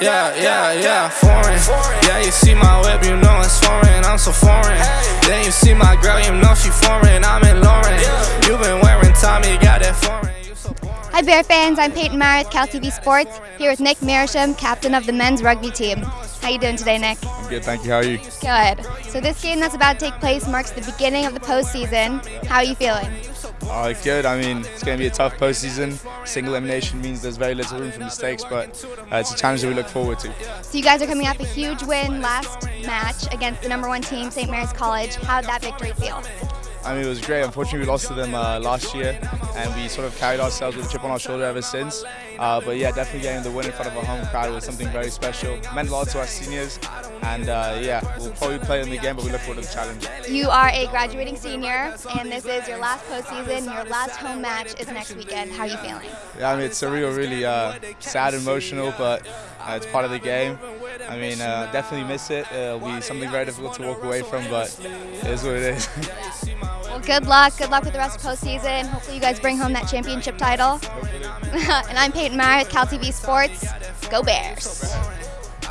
Yeah, yeah, yeah, foreign. Yeah, you see my whip, you know it's foreign. I'm so foreign. Then you see my girl, you know she foreign. I'm in Lauren. You been wearing Tommy, got that foreign. You so Hi Bear fans, I'm Peyton Meyer with Cal TV Sports, here with Nick Marisham, captain of the men's rugby team. How you doing today, Nick? I'm good, thank you. How are you? Good. So this game that's about to take place marks the beginning of the postseason. How are you feeling? Uh, good. I mean, it's going to be a tough postseason. Single elimination means there's very little room for mistakes, but uh, it's a challenge that we look forward to. So you guys are coming off a huge win last match against the number one team, St. Mary's College. How did that victory feel? I mean, it was great. Unfortunately, we lost to them uh, last year, and we sort of carried ourselves with a chip on our shoulder ever since. Uh, but yeah, definitely getting the win in front of a home crowd was something very special. It meant a lot to our seniors, and uh, yeah, we'll probably play in the game, but we look forward to the challenge. You are a graduating senior, and this is your last postseason. Your last home match is next weekend. How are you feeling? Yeah, I mean, it's surreal, really uh, sad, emotional, but uh, it's part of the game. I mean, uh, definitely miss it. It'll be something very difficult to walk away from, but it is what it is. Well, good luck. Good luck with the rest of postseason. Hopefully, you guys bring home that championship title. and I'm Peyton Meyer with Cal TV Sports. Go Bears.